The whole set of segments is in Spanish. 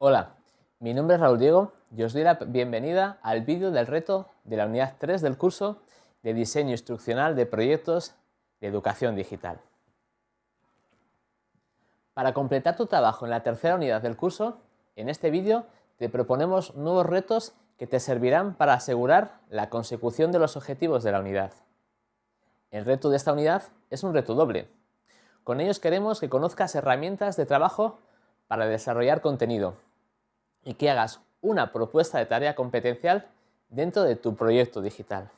Hola, mi nombre es Raúl Diego y os doy la bienvenida al vídeo del reto de la unidad 3 del curso de Diseño Instruccional de Proyectos de Educación Digital. Para completar tu trabajo en la tercera unidad del curso, en este vídeo te proponemos nuevos retos que te servirán para asegurar la consecución de los objetivos de la unidad. El reto de esta unidad es un reto doble. Con ellos queremos que conozcas herramientas de trabajo para desarrollar contenido y que hagas una propuesta de tarea competencial dentro de tu proyecto digital.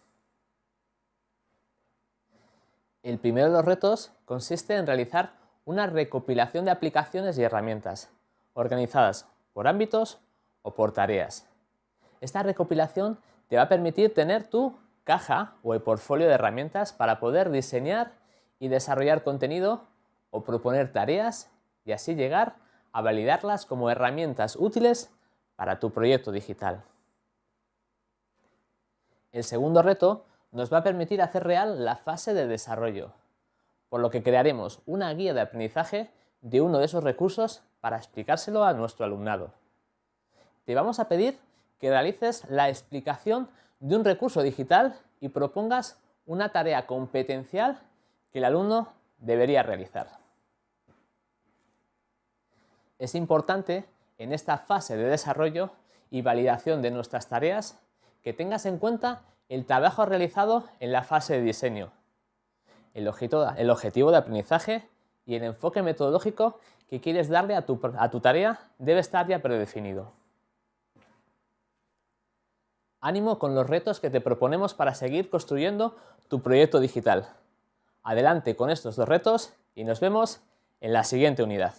El primero de los retos consiste en realizar una recopilación de aplicaciones y herramientas, organizadas por ámbitos o por tareas. Esta recopilación te va a permitir tener tu caja o el portfolio de herramientas para poder diseñar y desarrollar contenido o proponer tareas y así llegar a validarlas como herramientas útiles para tu proyecto digital. El segundo reto nos va a permitir hacer real la fase de desarrollo, por lo que crearemos una guía de aprendizaje de uno de esos recursos para explicárselo a nuestro alumnado. Te vamos a pedir que realices la explicación de un recurso digital y propongas una tarea competencial que el alumno debería realizar. Es importante en esta fase de desarrollo y validación de nuestras tareas que tengas en cuenta el trabajo realizado en la fase de diseño, el objetivo, de aprendizaje y el enfoque metodológico que quieres darle a tu, a tu tarea debe estar ya predefinido. Ánimo con los retos que te proponemos para seguir construyendo tu proyecto digital. Adelante con estos dos retos y nos vemos en la siguiente unidad.